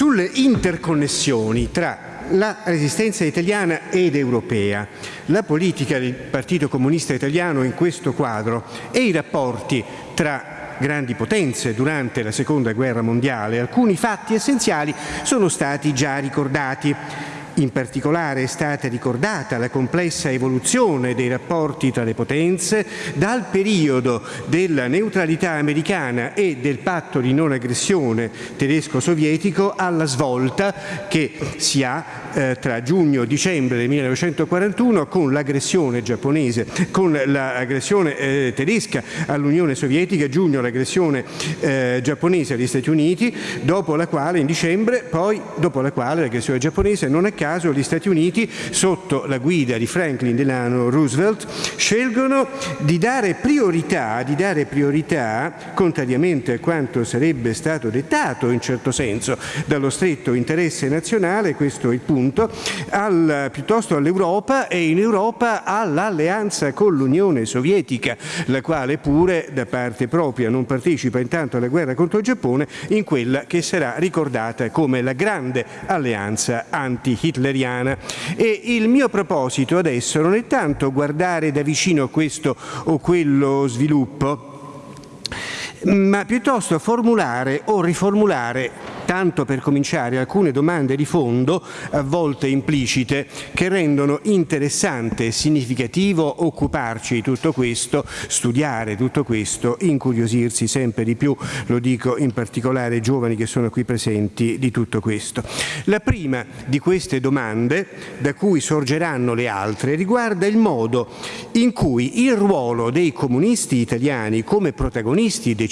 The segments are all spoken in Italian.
sulle interconnessioni tra la resistenza italiana ed europea, la politica del Partito Comunista Italiano in questo quadro e i rapporti tra grandi potenze durante la Seconda Guerra Mondiale, alcuni fatti essenziali sono stati già ricordati. In particolare è stata ricordata la complessa evoluzione dei rapporti tra le potenze dal periodo della neutralità americana e del patto di non aggressione tedesco-sovietico alla svolta che si ha eh, tra giugno e dicembre del 1941 con l'aggressione giapponese, con l'aggressione eh, tedesca all'Unione Sovietica, giugno l'aggressione eh, giapponese agli Stati Uniti, dopo la quale in dicembre, poi dopo la quale l'aggressione giapponese non a caso gli Stati Uniti sotto la guida di Franklin Delano Roosevelt scelgono di dare priorità, di dare priorità contrariamente a quanto sarebbe stato dettato in certo senso dallo stretto interesse nazionale, questo è il punto, al, piuttosto all'Europa e in Europa all'alleanza con l'Unione Sovietica, la quale pure da parte propria non partecipa intanto alla guerra contro il Giappone in quella che sarà ricordata come la grande alleanza anti-hitleriana. E il mio proposito adesso non è tanto guardare da vicino questo o quello sviluppo, ma piuttosto formulare o riformulare tanto per cominciare alcune domande di fondo, a volte implicite, che rendono interessante e significativo occuparci di tutto questo, studiare tutto questo, incuriosirsi sempre di più, lo dico in particolare ai giovani che sono qui presenti, di tutto questo. La prima di queste domande, da cui sorgeranno le altre, riguarda il modo in cui il ruolo dei comunisti italiani come protagonisti decisivi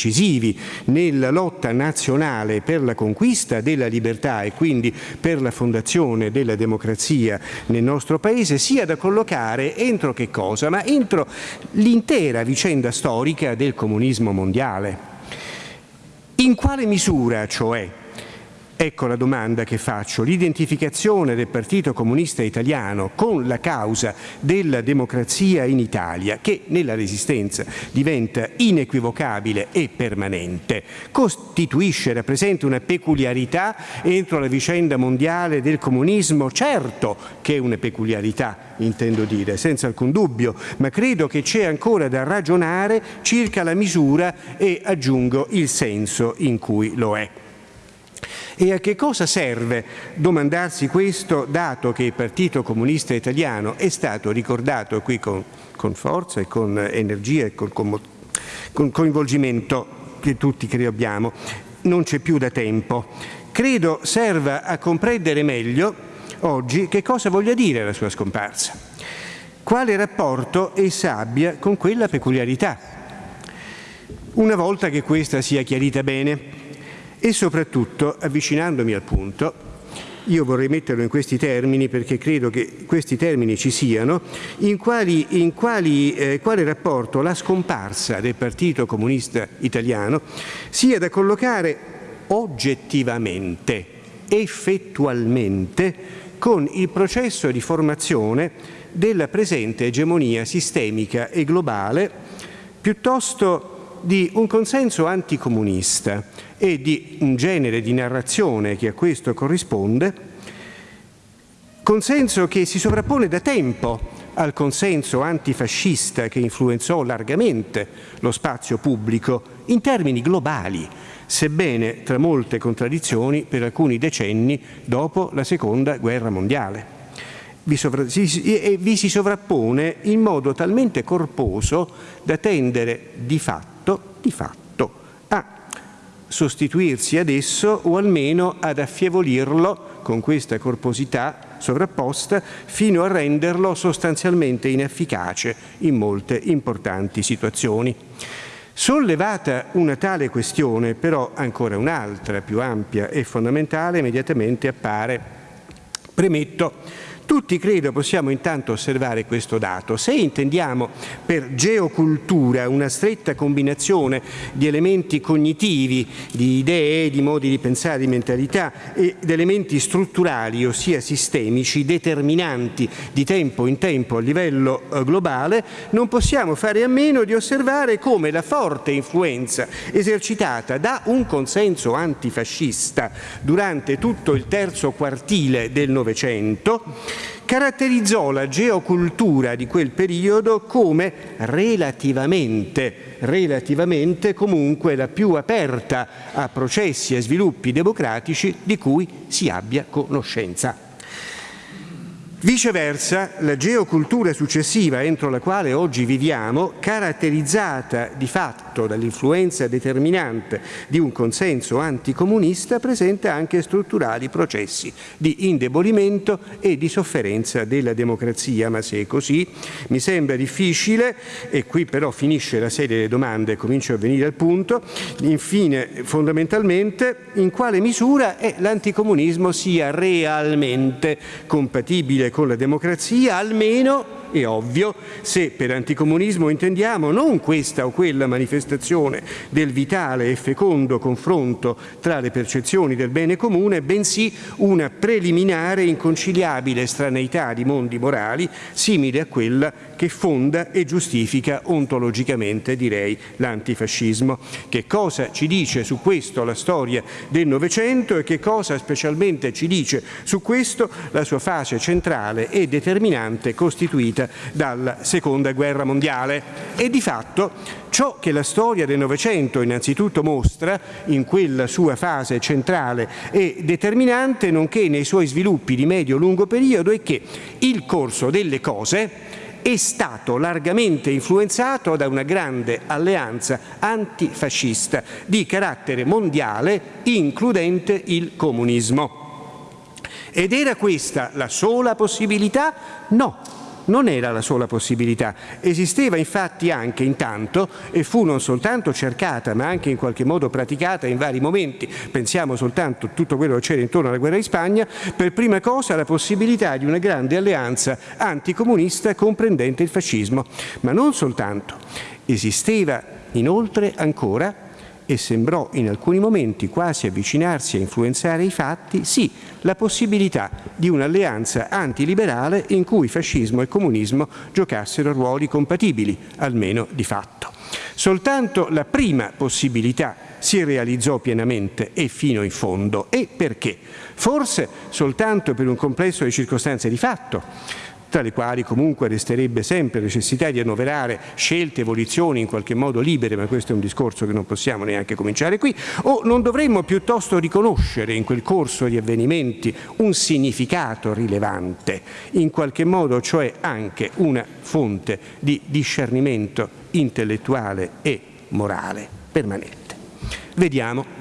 nella lotta nazionale per la conquista della libertà e quindi per la fondazione della democrazia nel nostro Paese sia da collocare entro che cosa? Ma entro l'intera vicenda storica del comunismo mondiale. In quale misura, cioè, Ecco la domanda che faccio. L'identificazione del Partito Comunista Italiano con la causa della democrazia in Italia, che nella Resistenza diventa inequivocabile e permanente, costituisce, rappresenta una peculiarità entro la vicenda mondiale del comunismo? Certo che è una peculiarità, intendo dire, senza alcun dubbio, ma credo che c'è ancora da ragionare circa la misura e aggiungo il senso in cui lo è. E a che cosa serve domandarsi questo, dato che il Partito Comunista Italiano è stato ricordato qui con, con forza e con energia e con, con, con coinvolgimento che tutti credo abbiamo, non c'è più da tempo. Credo serva a comprendere meglio oggi che cosa voglia dire la sua scomparsa, quale rapporto essa abbia con quella peculiarità. Una volta che questa sia chiarita bene, e soprattutto, avvicinandomi al punto, io vorrei metterlo in questi termini perché credo che questi termini ci siano, in, quali, in quali, eh, quale rapporto la scomparsa del Partito Comunista Italiano sia da collocare oggettivamente, effettualmente, con il processo di formazione della presente egemonia sistemica e globale, piuttosto di un consenso anticomunista, e di un genere di narrazione che a questo corrisponde, consenso che si sovrappone da tempo al consenso antifascista che influenzò largamente lo spazio pubblico in termini globali, sebbene tra molte contraddizioni per alcuni decenni dopo la Seconda Guerra Mondiale. Si, vi si sovrappone in modo talmente corposo da tendere di fatto, di fatto sostituirsi ad esso o almeno ad affievolirlo con questa corposità sovrapposta fino a renderlo sostanzialmente inefficace in molte importanti situazioni. Sollevata una tale questione, però ancora un'altra più ampia e fondamentale immediatamente appare. Premetto Tutti credo possiamo intanto osservare questo dato. Se intendiamo per geocultura una stretta combinazione di elementi cognitivi, di idee, di modi di pensare, di mentalità e di elementi strutturali, ossia sistemici, determinanti di tempo in tempo a livello eh, globale, non possiamo fare a meno di osservare come la forte influenza esercitata da un consenso antifascista durante tutto il terzo quartile del Novecento caratterizzò la geocultura di quel periodo come relativamente, relativamente comunque la più aperta a processi e sviluppi democratici di cui si abbia conoscenza. Viceversa, la geocultura successiva entro la quale oggi viviamo, caratterizzata di fatto dall'influenza determinante di un consenso anticomunista, presenta anche strutturali processi di indebolimento e di sofferenza della democrazia. Ma se è così, mi sembra difficile, e qui però finisce la serie delle domande e comincio a venire al punto, infine, fondamentalmente, in quale misura l'anticomunismo sia realmente compatibile con la democrazia, almeno è ovvio se per anticomunismo intendiamo non questa o quella manifestazione del vitale e fecondo confronto tra le percezioni del bene comune, bensì una preliminare inconciliabile estraneità di mondi morali simile a quella che fonda e giustifica ontologicamente, direi, l'antifascismo. Che cosa ci dice su questo la storia del Novecento e che cosa specialmente ci dice su questo la sua fase centrale e determinante costituita seguita dalla Seconda Guerra Mondiale. E di fatto ciò che la storia del Novecento innanzitutto mostra in quella sua fase centrale e determinante, nonché nei suoi sviluppi di medio-lungo periodo, è che il corso delle cose è stato largamente influenzato da una grande alleanza antifascista di carattere mondiale, includente il comunismo. Ed era questa la sola possibilità? No, non era la sola possibilità. Esisteva infatti anche intanto, e fu non soltanto cercata ma anche in qualche modo praticata in vari momenti, pensiamo soltanto a tutto quello che c'era intorno alla guerra di Spagna, per prima cosa la possibilità di una grande alleanza anticomunista comprendente il fascismo. Ma non soltanto. Esisteva inoltre ancora e sembrò in alcuni momenti quasi avvicinarsi a influenzare i fatti, sì, la possibilità di un'alleanza antiliberale in cui fascismo e comunismo giocassero ruoli compatibili, almeno di fatto. Soltanto la prima possibilità si realizzò pienamente e fino in fondo. E perché? Forse soltanto per un complesso di circostanze di fatto tra le quali comunque resterebbe sempre necessità di annoverare scelte, evoluzioni in qualche modo libere, ma questo è un discorso che non possiamo neanche cominciare qui, o non dovremmo piuttosto riconoscere in quel corso di avvenimenti un significato rilevante, in qualche modo cioè anche una fonte di discernimento intellettuale e morale permanente. Vediamo.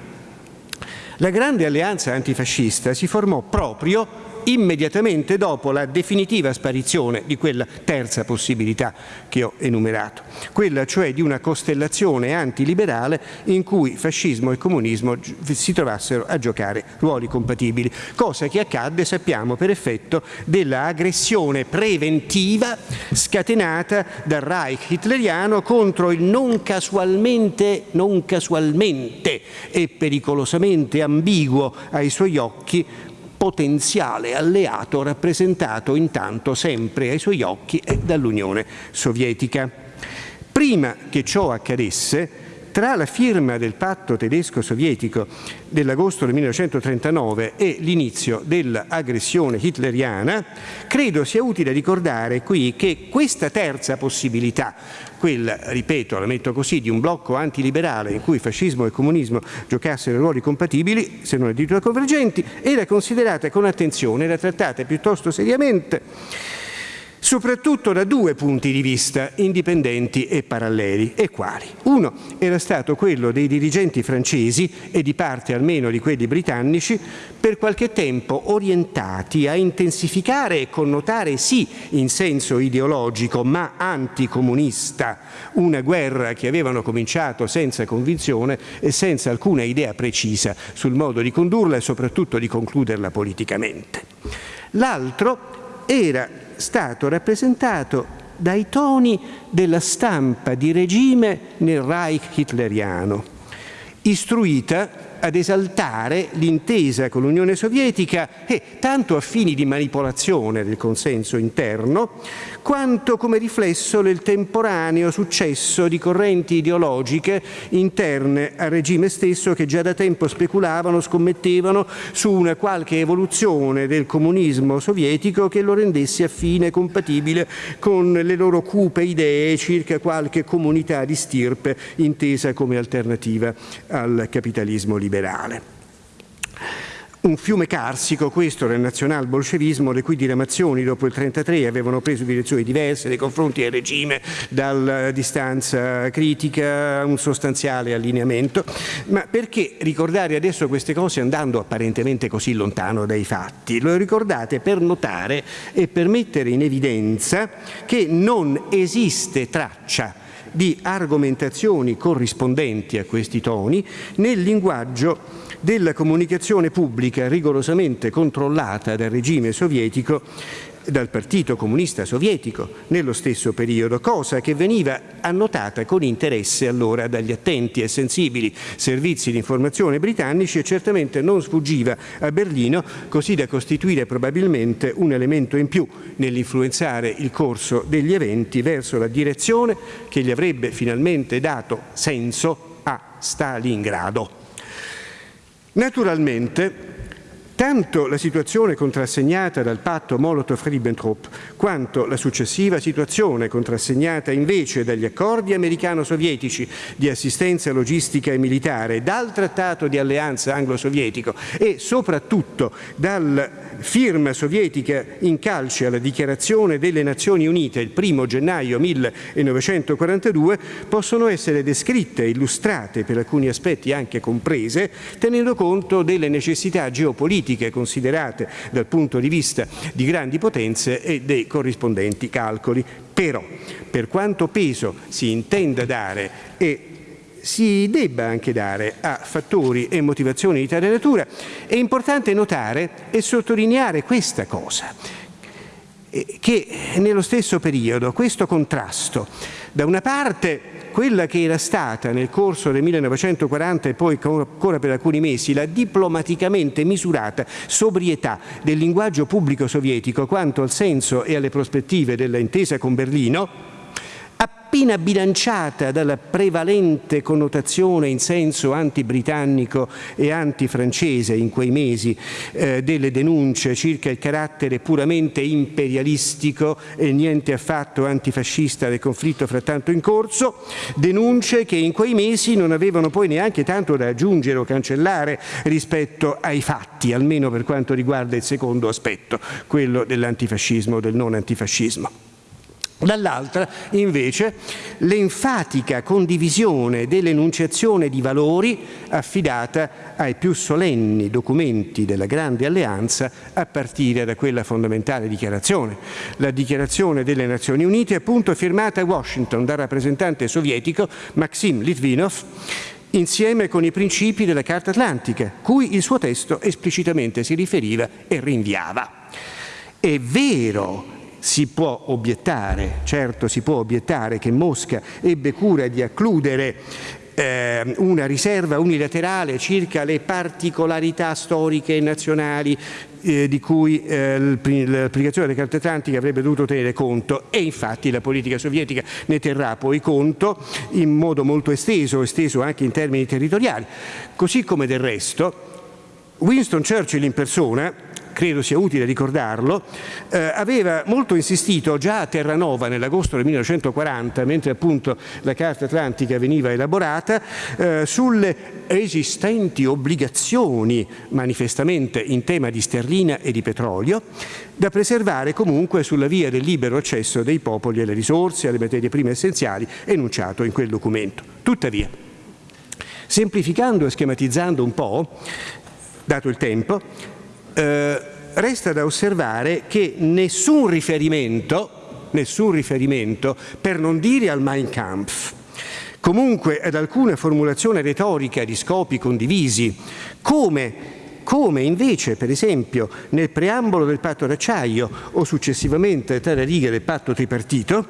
La grande alleanza antifascista si formò proprio immediatamente dopo la definitiva sparizione di quella terza possibilità che ho enumerato, quella cioè di una costellazione antiliberale in cui fascismo e comunismo si trovassero a giocare ruoli compatibili, cosa che accadde, sappiamo, per effetto dell'aggressione preventiva scatenata dal Reich hitleriano contro il non casualmente, non casualmente e pericolosamente ambiguo ai suoi occhi potenziale alleato rappresentato intanto sempre ai suoi occhi dall'Unione Sovietica. Prima che ciò accadesse, tra la firma del patto tedesco-sovietico dell'agosto del 1939 e l'inizio dell'aggressione hitleriana, credo sia utile ricordare qui che questa terza possibilità, quella, ripeto, la metto così, di un blocco antiliberale in cui fascismo e comunismo giocassero ruoli compatibili, se non addirittura convergenti, era considerata con attenzione, era trattata piuttosto seriamente soprattutto da due punti di vista indipendenti e paralleli. E quali? Uno era stato quello dei dirigenti francesi e di parte almeno di quelli britannici per qualche tempo orientati a intensificare e connotare sì in senso ideologico ma anticomunista una guerra che avevano cominciato senza convinzione e senza alcuna idea precisa sul modo di condurla e soprattutto di concluderla politicamente. L'altro era stato rappresentato dai toni della stampa di regime nel Reich hitleriano, istruita ad esaltare l'intesa con l'Unione Sovietica e tanto a fini di manipolazione del consenso interno, quanto come riflesso del temporaneo successo di correnti ideologiche interne al regime stesso che già da tempo speculavano, scommettevano su una qualche evoluzione del comunismo sovietico che lo rendesse affine, compatibile con le loro cupe idee circa qualche comunità di stirpe intesa come alternativa al capitalismo liberale liberale. Un fiume carsico, questo del nazional-bolscevismo, le cui diramazioni dopo il 1933 avevano preso direzioni diverse nei confronti del regime, dalla distanza critica a un sostanziale allineamento. Ma perché ricordare adesso queste cose andando apparentemente così lontano dai fatti? Lo ricordate per notare e per mettere in evidenza che non esiste traccia di argomentazioni corrispondenti a questi toni nel linguaggio della comunicazione pubblica rigorosamente controllata dal regime sovietico dal Partito Comunista Sovietico nello stesso periodo, cosa che veniva annotata con interesse allora dagli attenti e sensibili servizi di informazione britannici e certamente non sfuggiva a Berlino, così da costituire probabilmente un elemento in più nell'influenzare il corso degli eventi verso la direzione che gli avrebbe finalmente dato senso a Stalingrado. Naturalmente Tanto la situazione contrassegnata dal patto Molotov-Ribbentrop quanto la successiva situazione contrassegnata invece dagli accordi americano-sovietici di assistenza logistica e militare, dal trattato di alleanza anglo-sovietico e soprattutto dal firma sovietica in calce alla dichiarazione delle Nazioni Unite il 1 gennaio 1942 possono essere descritte illustrate per alcuni aspetti anche comprese tenendo conto delle necessità geopolitiche considerate dal punto di vista di grandi potenze e dei corrispondenti calcoli. Però, per quanto peso si intenda dare e si debba anche dare a fattori e motivazioni di tale natura, è importante notare e sottolineare questa cosa, eh, che nello stesso periodo questo contrasto, da una parte quella che era stata nel corso del 1940 e poi ancora per alcuni mesi la diplomaticamente misurata sobrietà del linguaggio pubblico sovietico quanto al senso e alle prospettive dell'intesa con Berlino, appena bilanciata dalla prevalente connotazione in senso anti-britannico e anti-francese in quei mesi eh, delle denunce circa il carattere puramente imperialistico e niente affatto antifascista del conflitto frattanto in corso, denunce che in quei mesi non avevano poi neanche tanto da aggiungere o cancellare rispetto ai fatti, almeno per quanto riguarda il secondo aspetto, quello dell'antifascismo o del non antifascismo. Dall'altra, invece, l'enfatica condivisione dell'enunciazione di valori affidata ai più solenni documenti della Grande Alleanza a partire da quella fondamentale dichiarazione. La dichiarazione delle Nazioni Unite, appunto firmata a Washington dal rappresentante sovietico Maxim Litvinov, insieme con i principi della Carta Atlantica, cui il suo testo esplicitamente si riferiva e rinviava. È vero si può obiettare, certo si può obiettare che Mosca ebbe cura di accludere eh, una riserva unilaterale circa le particolarità storiche e nazionali eh, di cui eh, l'applicazione delle carte atlantiche avrebbe dovuto tenere conto e infatti la politica sovietica ne terrà poi conto in modo molto esteso, esteso anche in termini territoriali. Così come del resto Winston Churchill in persona credo sia utile ricordarlo, eh, aveva molto insistito già a Terranova nell'agosto del 1940, mentre appunto la Carta Atlantica veniva elaborata, eh, sulle esistenti obbligazioni manifestamente in tema di sterlina e di petrolio, da preservare comunque sulla via del libero accesso dei popoli alle risorse, alle materie prime essenziali, enunciato in quel documento. Tuttavia, semplificando e schematizzando un po', dato il tempo, eh, resta da osservare che nessun riferimento, nessun riferimento, per non dire al Mein Kampf, comunque ad alcuna formulazione retorica di scopi condivisi, come come invece per esempio nel preambolo del patto d'acciaio o successivamente tra le righe del patto tripartito,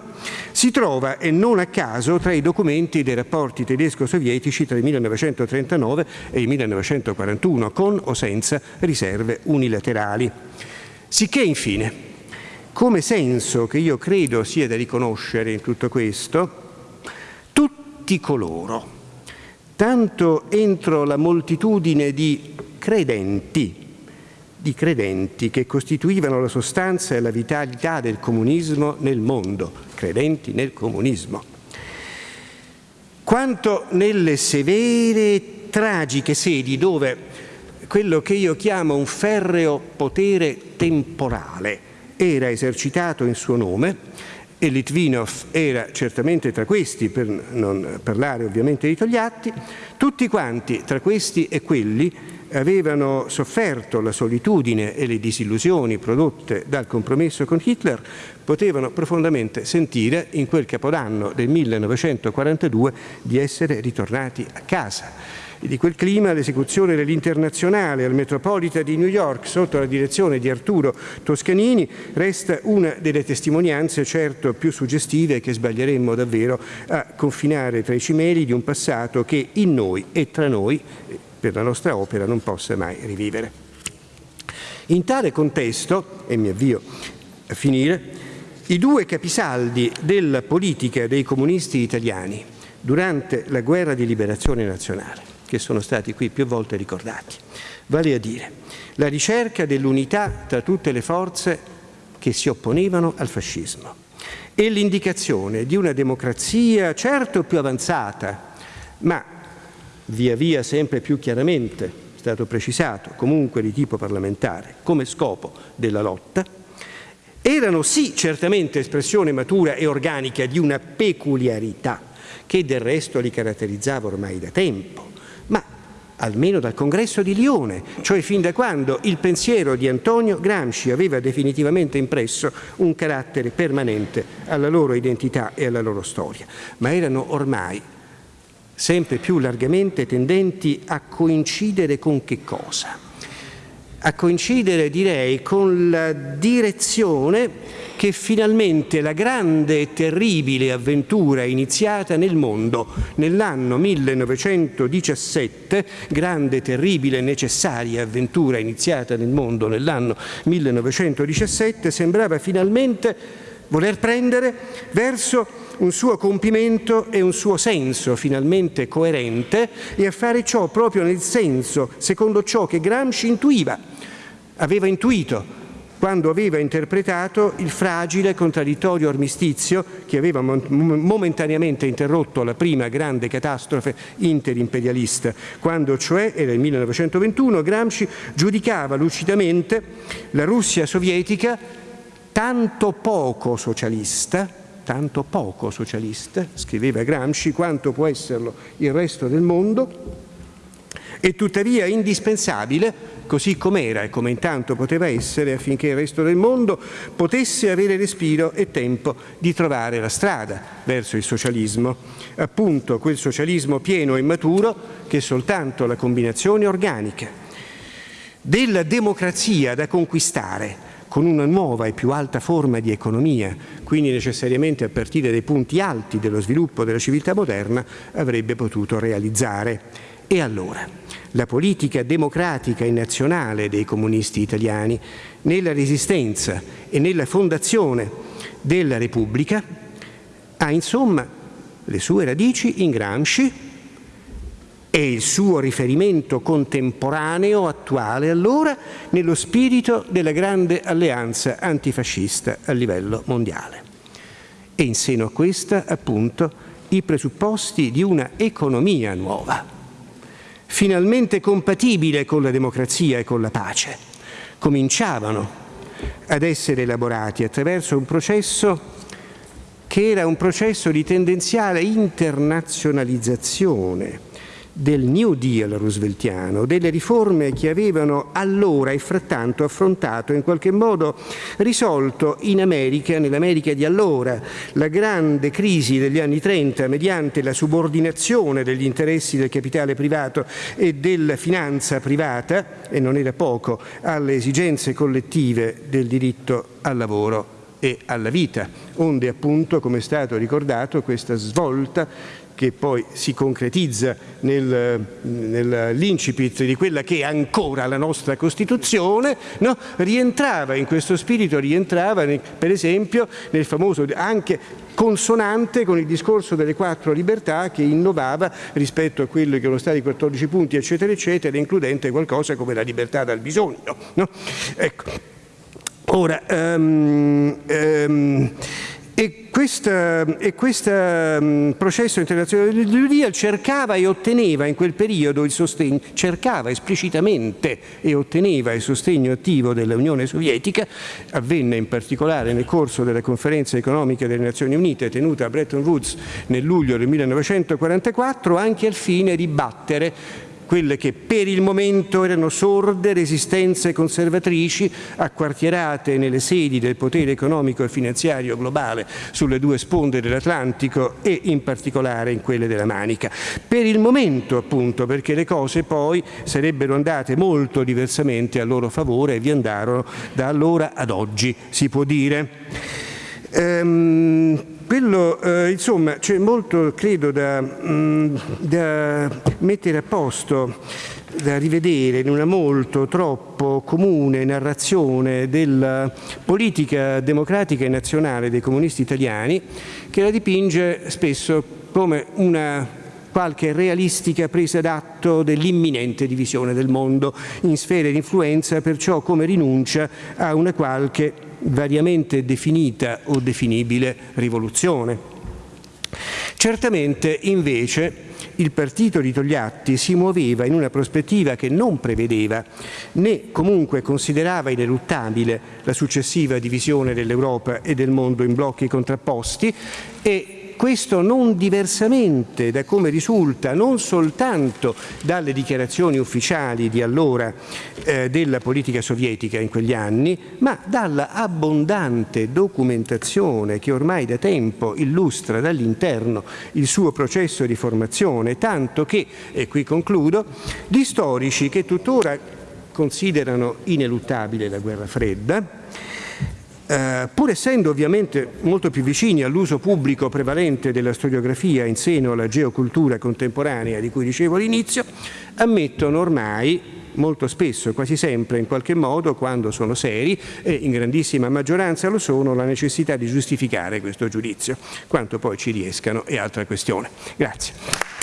si trova e non a caso tra i documenti dei rapporti tedesco-sovietici tra il 1939 e il 1941, con o senza riserve unilaterali. Sicché infine, come senso che io credo sia da riconoscere in tutto questo, tutti coloro, tanto entro la moltitudine di credenti, di credenti che costituivano la sostanza e la vitalità del comunismo nel mondo, credenti nel comunismo, quanto nelle severe, tragiche sedi dove quello che io chiamo un ferreo potere temporale era esercitato in suo nome e Litvinov era certamente tra questi, per non parlare ovviamente di Togliatti, tutti quanti tra questi e quelli avevano sofferto la solitudine e le disillusioni prodotte dal compromesso con Hitler, potevano profondamente sentire in quel capodanno del 1942 di essere ritornati a casa. E di quel clima l'esecuzione dell'internazionale al Metropolitan di New York sotto la direzione di Arturo Toscanini resta una delle testimonianze certo più suggestive che sbaglieremmo davvero a confinare tra i cimeli di un passato che in noi e tra noi per la nostra opera non possa mai rivivere. In tale contesto, e mi avvio a finire, i due capisaldi della politica dei comunisti italiani durante la guerra di liberazione nazionale che sono stati qui più volte ricordati, vale a dire la ricerca dell'unità tra tutte le forze che si opponevano al fascismo e l'indicazione di una democrazia certo più avanzata, ma via via sempre più chiaramente stato precisato, comunque di tipo parlamentare, come scopo della lotta, erano sì certamente espressione matura e organica di una peculiarità che del resto li caratterizzava ormai da tempo, almeno dal congresso di Lione, cioè fin da quando il pensiero di Antonio Gramsci aveva definitivamente impresso un carattere permanente alla loro identità e alla loro storia, ma erano ormai sempre più largamente tendenti a coincidere con che cosa? A coincidere direi con la direzione che finalmente la grande e terribile avventura iniziata nel mondo nell'anno 1917, grande, terribile necessaria avventura iniziata nel mondo nell'anno 1917, sembrava finalmente voler prendere verso un suo compimento e un suo senso finalmente coerente e a fare ciò proprio nel senso, secondo ciò che Gramsci intuiva, aveva intuito quando aveva interpretato il fragile contraddittorio armistizio che aveva momentaneamente interrotto la prima grande catastrofe interimperialista, quando cioè, era il 1921, Gramsci giudicava lucidamente la Russia sovietica tanto poco socialista, tanto poco socialista, scriveva Gramsci, quanto può esserlo il resto del mondo, e tuttavia indispensabile, così com'era e come intanto poteva essere, affinché il resto del mondo potesse avere respiro e tempo di trovare la strada verso il socialismo, appunto quel socialismo pieno e maturo che soltanto la combinazione organica della democrazia da conquistare con una nuova e più alta forma di economia, quindi necessariamente a partire dai punti alti dello sviluppo della civiltà moderna, avrebbe potuto realizzare. E allora, la politica democratica e nazionale dei comunisti italiani nella resistenza e nella fondazione della Repubblica ha insomma le sue radici in Gramsci e il suo riferimento contemporaneo, attuale allora, nello spirito della grande alleanza antifascista a livello mondiale. E in seno a questa, appunto, i presupposti di una economia nuova, finalmente compatibile con la democrazia e con la pace, cominciavano ad essere elaborati attraverso un processo che era un processo di tendenziale internazionalizzazione del New Deal rooseveltiano, delle riforme che avevano allora e frattanto affrontato, in qualche modo risolto in America, nell'America di allora, la grande crisi degli anni 30 mediante la subordinazione degli interessi del capitale privato e della finanza privata, e non era poco, alle esigenze collettive del diritto al lavoro e alla vita, onde appunto, come è stato ricordato, questa svolta che poi si concretizza nel, nell'incipit di quella che è ancora la nostra Costituzione, no? rientrava in questo spirito, rientrava per esempio nel famoso anche consonante con il discorso delle quattro libertà che innovava rispetto a quello che erano stati i 14 punti eccetera eccetera, includente qualcosa come la libertà dal bisogno. No? Ecco. Ora, um, um, e questo um, processo internazionale New Deal cercava e otteneva in quel periodo il sostegno, cercava esplicitamente e otteneva il sostegno attivo dell'Unione Sovietica, avvenne in particolare nel corso della conferenza economica delle Nazioni Unite tenuta a Bretton Woods nel luglio del 1944, anche al fine di battere quelle che per il momento erano sorde resistenze conservatrici acquartierate nelle sedi del potere economico e finanziario globale sulle due sponde dell'Atlantico e in particolare in quelle della Manica. Per il momento appunto perché le cose poi sarebbero andate molto diversamente a loro favore e vi andarono da allora ad oggi si può dire. Ehm, quello, eh, insomma, c'è molto, credo, da, mh, mm, da, mettere a posto, da rivedere in una molto troppo comune narrazione della politica democratica e nazionale dei comunisti italiani, che la dipinge spesso come una qualche realistica presa d'atto dell'imminente divisione del mondo in sfere di influenza, perciò come rinuncia a una qualche variamente definita o definibile rivoluzione. Certamente invece il partito di Togliatti si muoveva in una prospettiva che non prevedeva né comunque considerava ineluttabile la successiva divisione dell'Europa e del mondo in blocchi contrapposti e questo non diversamente da come risulta non soltanto dalle dichiarazioni ufficiali di allora eh, della politica sovietica in quegli anni, ma dalla abbondante documentazione che ormai da tempo illustra dall'interno il suo processo di formazione, tanto che, e qui concludo, gli storici che tuttora considerano ineluttabile la guerra fredda, eh, pur essendo ovviamente molto più vicini all'uso pubblico prevalente della storiografia in seno alla geocultura contemporanea di cui dicevo all'inizio, ammettono ormai molto spesso, quasi sempre in qualche modo, quando sono seri e in grandissima maggioranza lo sono, la necessità di giustificare questo giudizio. Quanto poi ci riescano è altra questione. Grazie.